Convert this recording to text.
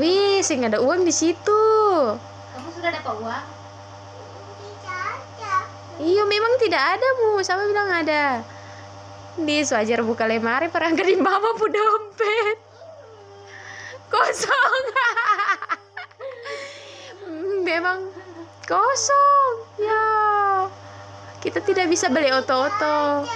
Wih, sih ada uang di situ. Kamu sudah dapat uang? Iya, memang tidak ada, Bu. Sama bilang ada? Di wajar buka lemari perangkat di mama dompet. Kosong. memang kosong. Ya. Kita tidak bisa beli oto-oto.